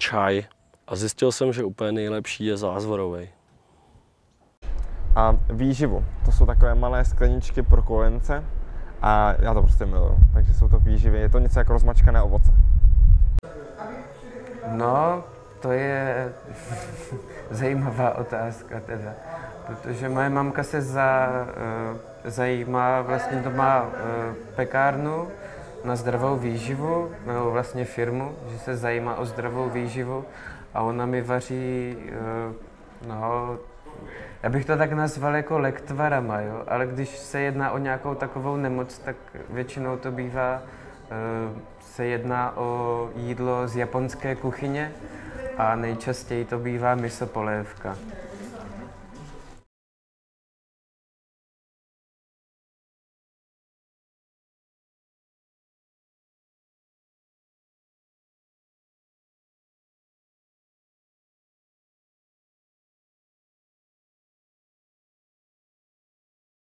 čaj a zjistil jsem, že úplně nejlepší je zázvorový. A výživu, to jsou takové malé skleničky pro kojence a já to prostě miluju. Takže jsou to výživy, je to něco jako rozmačkané ovoce. No, to je zajímavá otázka teda, protože moje mamka se za, uh, zajímá, vlastně doma uh, pekárnu na zdravou výživu, nebo vlastně firmu, že se zajímá o zdravou výživu a ona mi vaří, uh, no, já bych to tak nazval jako lektvarama, jo? ale když se jedná o nějakou takovou nemoc, tak většinou to bývá, se jedná o jídlo z japonské kuchyně a nejčastěji to bývá miso polévka.